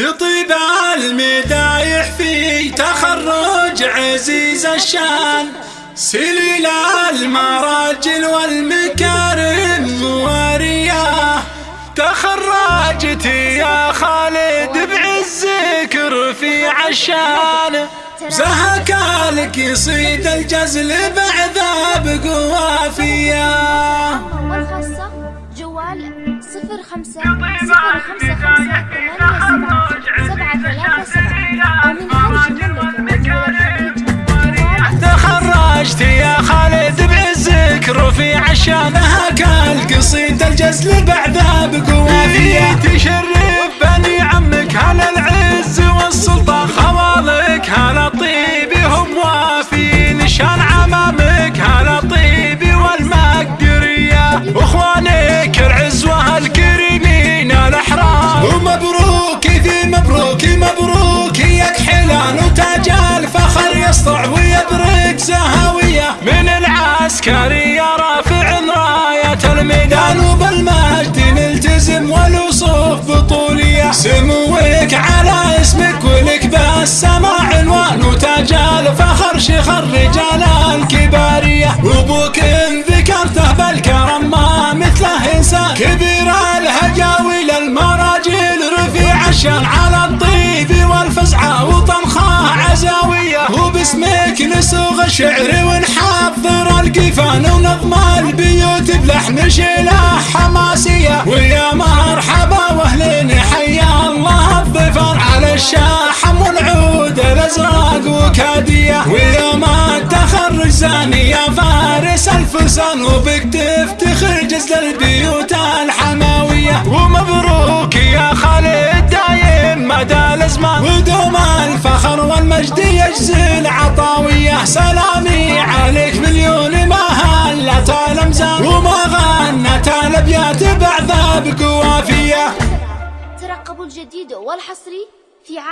تطيب المدايح في تخرج عزيز الشان. سليل المراجل والمكارم موارياه تخرجت يا خالد بعزك في عشان. زهك لك يصيد الجزل بعذاب قوافيه والخاصة جوال صفر خمسة صفر خمسة خمسة رفيع الشانه كالقصيد الجزل بعذاب قوافية. تشرف بني عمك هل العز والسلطة خوالك؟ هل الطيب هم وافين شان عمامك؟ هل الطيب والمقدرية؟ واخوانك العز والكريمين الأحرار. ومبروك ذي مبروك مبروك يا كحلان وتاج الفخر يسطع ويبرق زهاوية من العسكرية وتاج الفخر شيخ الرجال الكبارية وابوك إن ذكرته بالكرم ما مثله إنسان. كبير الهجاوي للمراجل رفيع الشان. على الطيب والفزعة وطنخاه عزاوية. وباسمك نسوغ الشعر ونحضر القفان ونظم البيوت بلحن شيلة حماسية. ويا مرحبا زاني يا فارس الفرسان وبك تفتخر جزل البيوت الحماوية. ومبروك يا خالد دايم مدى الأزمان. ودوم الفخر والمجد يجزل عطاوية سلامي عليك مليون ما هلت الأمزان. وما غنت الأبيات بعذاب قوافية. ترقبوا الجديد والحصري في عالم